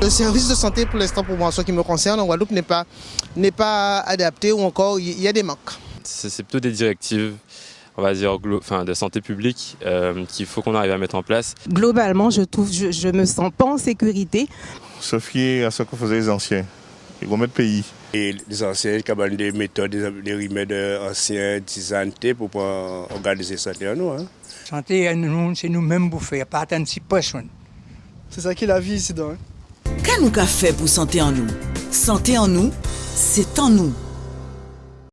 Le service de santé, pour l'instant, pour moi, ce qui me concerne, en Guadeloupe, n'est pas, n'est pas adapté ou encore il y a des manques. C'est plutôt des directives on va dire, enfin, de santé publique euh, qu'il faut qu'on arrive à mettre en place. Globalement, je trouve, je, je me sens pas en sécurité. Se fier à ce que faisaient les anciens, les grands pays. Et les anciens, qui ont des méthodes, des remèdes anciens, des pour pouvoir organiser ça à nous. Hein. Santé, c'est nous-mêmes pour faire, pas si personne. C'est ça qui est la vie ici. Hein. Qu'est-ce qu'on fait pour santé en nous Santé en nous, c'est en nous.